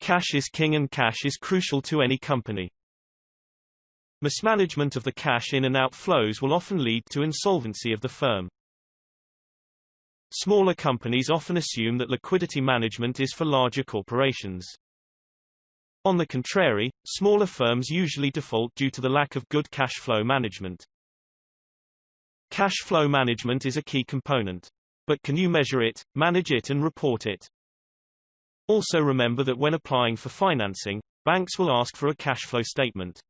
Cash is king and cash is crucial to any company. Mismanagement of the cash in and out flows will often lead to insolvency of the firm. Smaller companies often assume that liquidity management is for larger corporations. On the contrary, smaller firms usually default due to the lack of good cash flow management. Cash flow management is a key component. But can you measure it, manage it and report it? Also remember that when applying for financing, banks will ask for a cash flow statement.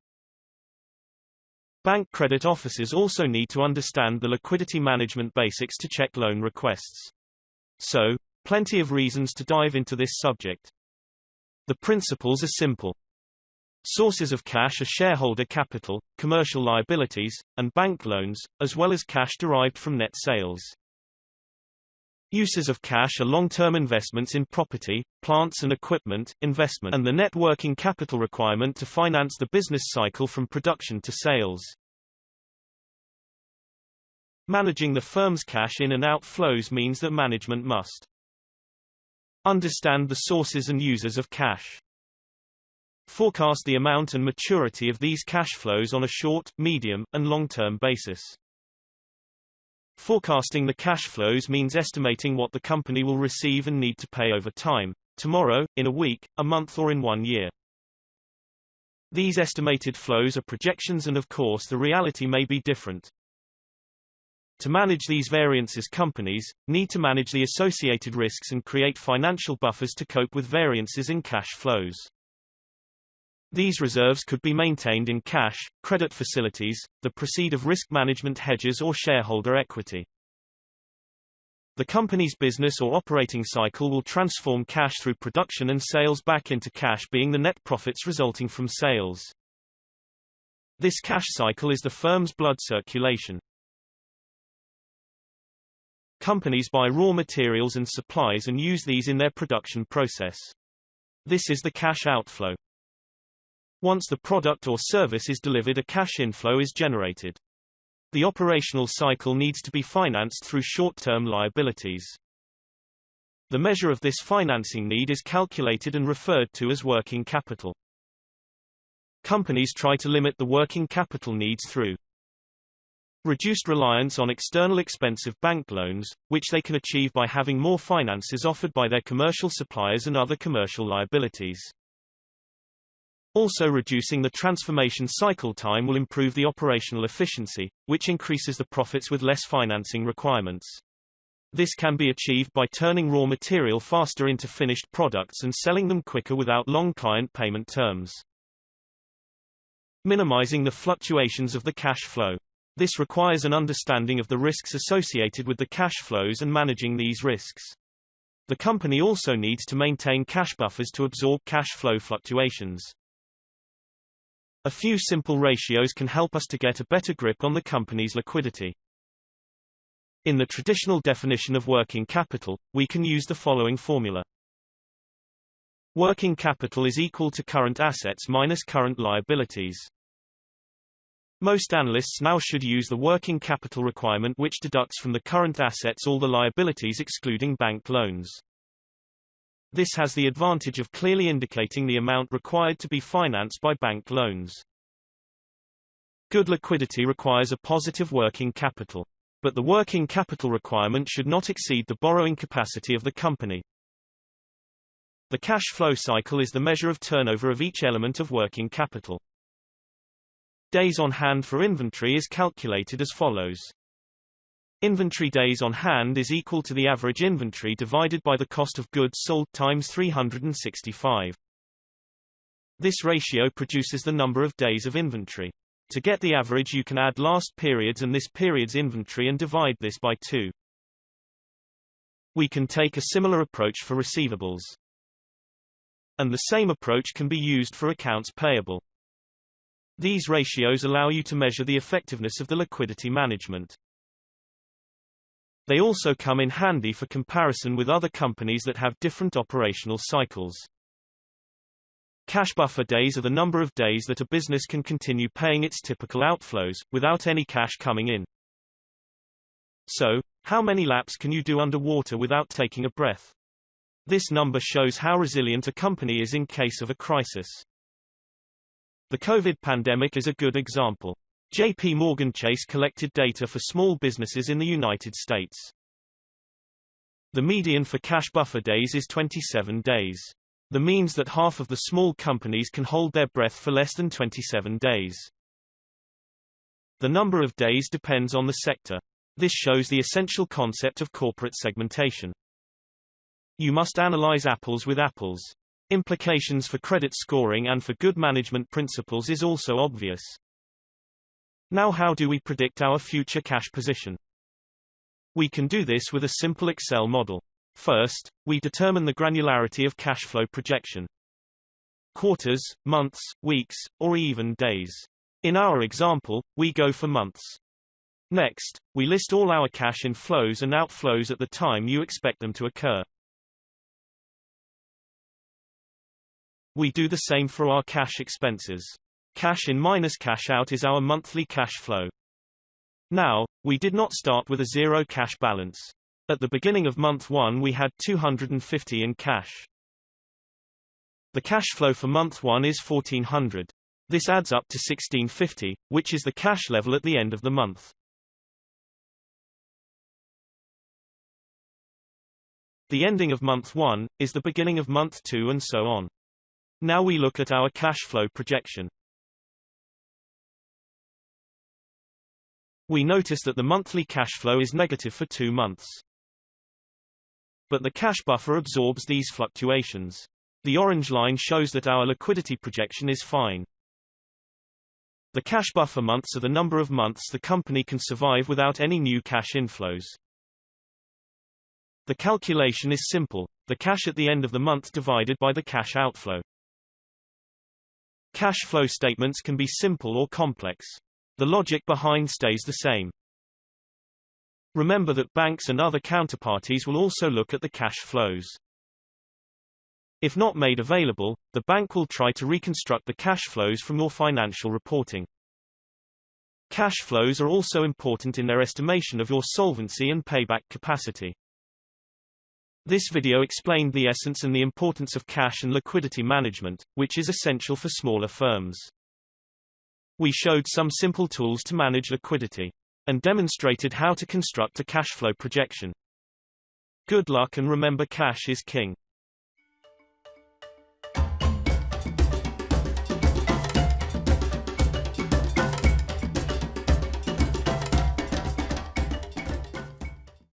Bank credit officers also need to understand the liquidity management basics to check loan requests. So, plenty of reasons to dive into this subject. The principles are simple. Sources of cash are shareholder capital, commercial liabilities, and bank loans, as well as cash derived from net sales. Uses of cash are long-term investments in property, plants and equipment, investment and the net working capital requirement to finance the business cycle from production to sales. Managing the firm's cash in and out flows means that management must Understand the sources and users of cash. Forecast the amount and maturity of these cash flows on a short, medium, and long-term basis. Forecasting the cash flows means estimating what the company will receive and need to pay over time, tomorrow, in a week, a month or in one year. These estimated flows are projections and of course the reality may be different. To manage these variances companies, need to manage the associated risks and create financial buffers to cope with variances in cash flows. These reserves could be maintained in cash, credit facilities, the proceed of risk management hedges or shareholder equity. The company's business or operating cycle will transform cash through production and sales back into cash being the net profits resulting from sales. This cash cycle is the firm's blood circulation. Companies buy raw materials and supplies and use these in their production process. This is the cash outflow. Once the product or service is delivered a cash inflow is generated. The operational cycle needs to be financed through short-term liabilities. The measure of this financing need is calculated and referred to as working capital. Companies try to limit the working capital needs through Reduced reliance on external expensive bank loans, which they can achieve by having more finances offered by their commercial suppliers and other commercial liabilities. Also reducing the transformation cycle time will improve the operational efficiency, which increases the profits with less financing requirements. This can be achieved by turning raw material faster into finished products and selling them quicker without long client payment terms. Minimizing the fluctuations of the cash flow. This requires an understanding of the risks associated with the cash flows and managing these risks. The company also needs to maintain cash buffers to absorb cash flow fluctuations. A few simple ratios can help us to get a better grip on the company's liquidity. In the traditional definition of working capital, we can use the following formula. Working capital is equal to current assets minus current liabilities. Most analysts now should use the working capital requirement which deducts from the current assets all the liabilities excluding bank loans. This has the advantage of clearly indicating the amount required to be financed by bank loans. Good liquidity requires a positive working capital. But the working capital requirement should not exceed the borrowing capacity of the company. The cash flow cycle is the measure of turnover of each element of working capital. Days on hand for inventory is calculated as follows. Inventory days on hand is equal to the average inventory divided by the cost of goods sold times 365. This ratio produces the number of days of inventory. To get the average you can add last period's and this period's inventory and divide this by 2. We can take a similar approach for receivables. And the same approach can be used for accounts payable. These ratios allow you to measure the effectiveness of the liquidity management. They also come in handy for comparison with other companies that have different operational cycles. Cash buffer days are the number of days that a business can continue paying its typical outflows, without any cash coming in. So, how many laps can you do underwater without taking a breath? This number shows how resilient a company is in case of a crisis. The COVID pandemic is a good example. JP Morgan Chase collected data for small businesses in the United States. The median for cash buffer days is 27 days. The means that half of the small companies can hold their breath for less than 27 days. The number of days depends on the sector. This shows the essential concept of corporate segmentation. You must analyze apples with apples. Implications for credit scoring and for good management principles is also obvious. Now how do we predict our future cash position? We can do this with a simple Excel model. First, we determine the granularity of cash flow projection. Quarters, months, weeks, or even days. In our example, we go for months. Next, we list all our cash inflows and outflows at the time you expect them to occur. We do the same for our cash expenses. Cash in minus cash out is our monthly cash flow. Now, we did not start with a zero cash balance. At the beginning of month 1 we had 250 in cash. The cash flow for month 1 is 1400. This adds up to 1650, which is the cash level at the end of the month. The ending of month 1, is the beginning of month 2 and so on. Now we look at our cash flow projection. We notice that the monthly cash flow is negative for two months but the cash buffer absorbs these fluctuations. The orange line shows that our liquidity projection is fine. The cash buffer months are the number of months the company can survive without any new cash inflows. The calculation is simple, the cash at the end of the month divided by the cash outflow. Cash flow statements can be simple or complex. The logic behind stays the same. Remember that banks and other counterparties will also look at the cash flows. If not made available, the bank will try to reconstruct the cash flows from your financial reporting. Cash flows are also important in their estimation of your solvency and payback capacity. This video explained the essence and the importance of cash and liquidity management, which is essential for smaller firms. We showed some simple tools to manage liquidity and demonstrated how to construct a cash flow projection. Good luck and remember cash is king.